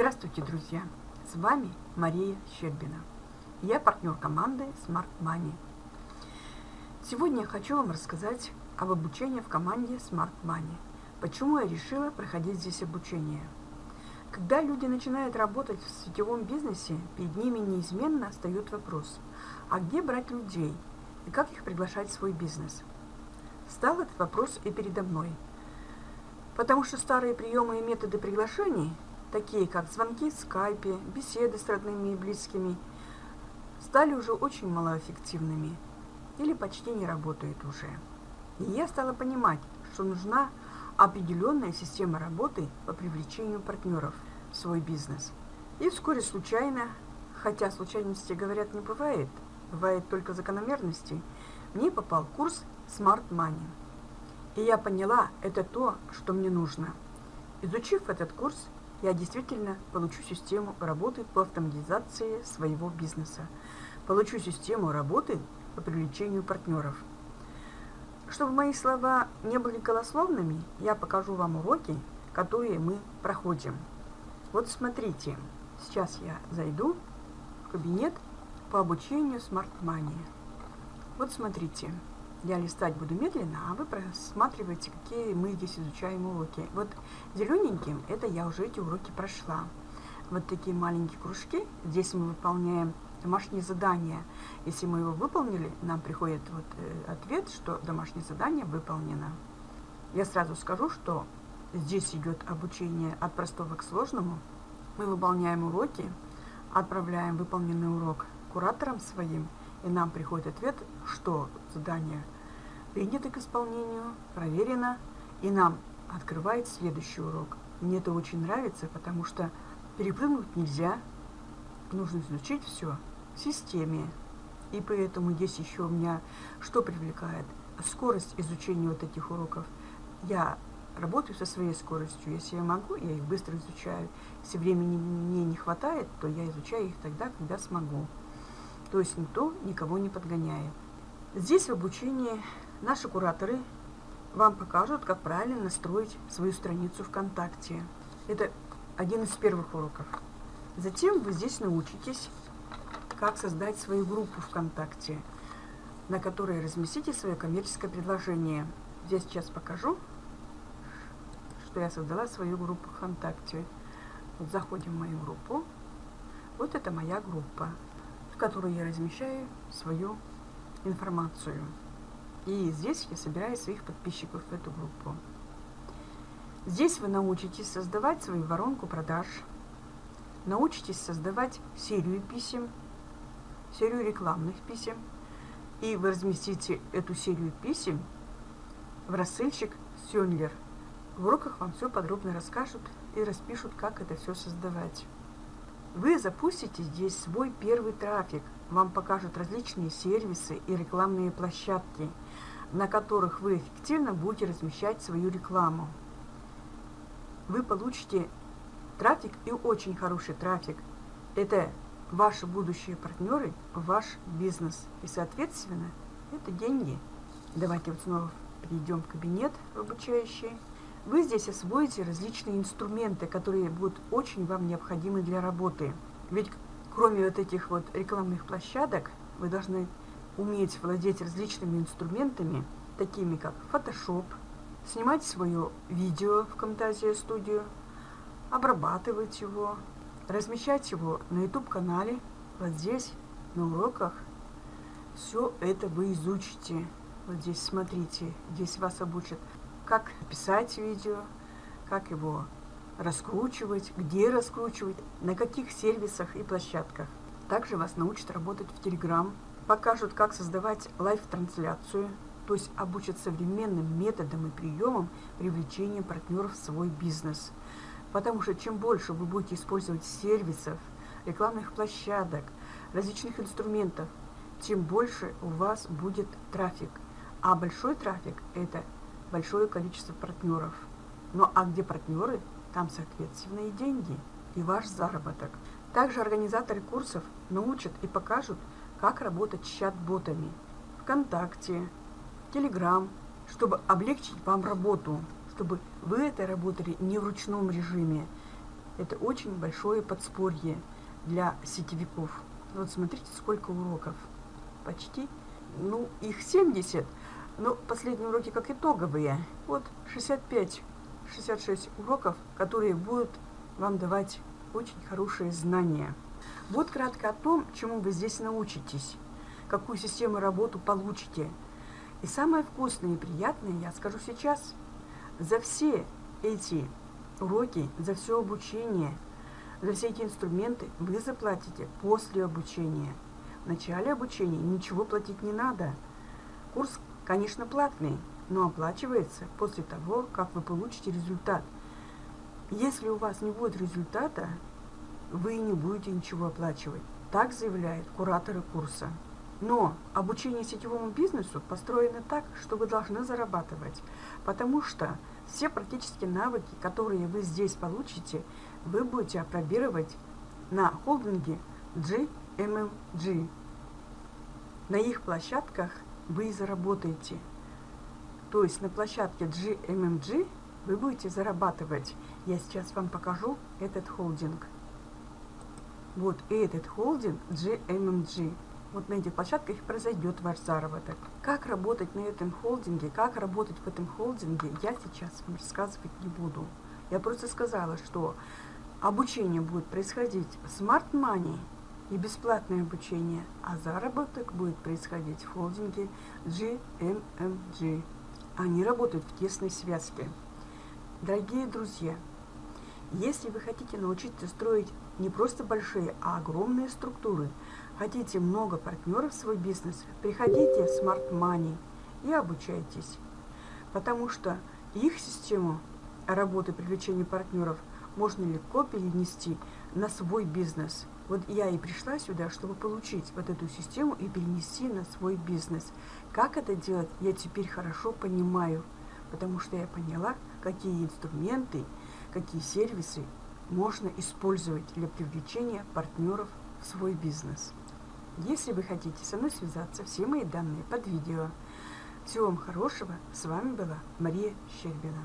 Здравствуйте, друзья! С вами Мария Щербина. Я партнер команды Smart Money. Сегодня я хочу вам рассказать об обучении в команде Smart Money. Почему я решила проходить здесь обучение? Когда люди начинают работать в сетевом бизнесе, перед ними неизменно встает вопрос, а где брать людей и как их приглашать в свой бизнес? Стал этот вопрос и передо мной. Потому что старые приемы и методы приглашений, такие как звонки в скайпе, беседы с родными и близкими, стали уже очень малоэффективными или почти не работают уже. И я стала понимать, что нужна определенная система работы по привлечению партнеров в свой бизнес. И вскоре случайно, хотя случайности, говорят, не бывает, бывает только закономерности, мне попал курс Smart Money. И я поняла, это то, что мне нужно. Изучив этот курс, я действительно получу систему работы по автоматизации своего бизнеса. Получу систему работы по привлечению партнеров. Чтобы мои слова не были голословными, я покажу вам уроки, которые мы проходим. Вот смотрите, сейчас я зайду в кабинет по обучению Smart Money. Вот смотрите, я листать буду медленно, а вы просматриваете, какие мы здесь изучаем уроки. Вот зелененьким, это я уже эти уроки прошла. Вот такие маленькие кружки, здесь мы выполняем домашнее задание. Если мы его выполнили, нам приходит вот э, ответ, что домашнее задание выполнено. Я сразу скажу, что здесь идет обучение от простого к сложному. Мы выполняем уроки, отправляем выполненный урок кураторам своим, и нам приходит ответ, что задание принято к исполнению, проверено, и нам открывает следующий урок. Мне это очень нравится, потому что перепрыгнуть нельзя, нужно изучить все в системе. И поэтому здесь еще у меня что привлекает? Скорость изучения вот этих уроков. Я работаю со своей скоростью. Если я могу, я их быстро изучаю. Если времени мне не хватает, то я изучаю их тогда, когда смогу. То есть никто никого не подгоняет. Здесь в обучении наши кураторы вам покажут, как правильно настроить свою страницу ВКонтакте. Это один из первых уроков. Затем вы здесь научитесь, как создать свою группу ВКонтакте, на которой разместите свое коммерческое предложение. Здесь сейчас покажу, что я создала свою группу ВКонтакте. Вот заходим в мою группу. Вот это моя группа которой я размещаю свою информацию. И здесь я собираю своих подписчиков в эту группу. Здесь вы научитесь создавать свою воронку продаж, научитесь создавать серию писем, серию рекламных писем, и вы разместите эту серию писем в рассыльщик Сёнлер. В уроках вам все подробно расскажут и распишут, как это все создавать. Вы запустите здесь свой первый трафик. Вам покажут различные сервисы и рекламные площадки, на которых вы эффективно будете размещать свою рекламу. Вы получите трафик и очень хороший трафик. Это ваши будущие партнеры, ваш бизнес. И, соответственно, это деньги. Давайте вот снова перейдем в кабинет обучающий. Вы здесь освоите различные инструменты, которые будут очень вам необходимы для работы. Ведь кроме вот этих вот рекламных площадок, вы должны уметь владеть различными инструментами, такими как Photoshop, снимать свое видео в Camtasia Studio, обрабатывать его, размещать его на YouTube-канале, вот здесь, на уроках. Все это вы изучите. Вот здесь смотрите, здесь вас обучат как писать видео, как его раскручивать, где раскручивать, на каких сервисах и площадках. Также вас научат работать в Telegram, покажут, как создавать live -трансляцию, то есть обучат современным методам и приемам привлечения партнеров в свой бизнес. Потому что чем больше вы будете использовать сервисов, рекламных площадок, различных инструментов, тем больше у вас будет трафик. А большой трафик – это большое количество партнеров. Ну а где партнеры, там, соответственно, и деньги, и ваш заработок. Также организаторы курсов научат и покажут, как работать с чат-ботами ВКонтакте, Телеграм, чтобы облегчить вам работу, чтобы вы это работали не в ручном режиме. это очень большое подспорье для сетевиков. Вот смотрите, сколько уроков. Почти, ну, их 70, но последние уроки как итоговые. Вот 65, 66 уроков, которые будут вам давать очень хорошие знания. Вот кратко о том, чему вы здесь научитесь, какую систему работу получите. И самое вкусное и приятное я скажу сейчас. За все эти уроки, за все обучение, за все эти инструменты вы заплатите после обучения. В начале обучения ничего платить не надо. Курс, конечно, платный, но оплачивается после того, как вы получите результат. Если у вас не будет результата, вы не будете ничего оплачивать. Так заявляют кураторы курса. Но обучение сетевому бизнесу построено так, что вы должны зарабатывать, потому что все практические навыки, которые вы здесь получите, вы будете опробировать на холдинге GMMG. На их площадках вы и заработаете. То есть на площадке GMMG вы будете зарабатывать. Я сейчас вам покажу этот холдинг. Вот этот холдинг GMMG. Вот на этих площадках произойдет ваш заработок. Как работать на этом холдинге, как работать в этом холдинге, я сейчас вам рассказывать не буду. Я просто сказала, что обучение будет происходить в Smart Money и бесплатное обучение, а заработок будет происходить в холдинге GMMG. Они работают в тесной связке. Дорогие друзья, если вы хотите научиться строить не просто большие, а огромные структуры, хотите много партнеров в свой бизнес, приходите в Smart Money и обучайтесь. Потому что их систему работы привлечения партнеров можно легко перенести на свой бизнес. Вот я и пришла сюда, чтобы получить вот эту систему и перенести на свой бизнес. Как это делать, я теперь хорошо понимаю, потому что я поняла, какие инструменты, какие сервисы можно использовать для привлечения партнеров в свой бизнес. Если вы хотите со мной связаться, все мои данные под видео. Всего вам хорошего. С вами была Мария Щербина.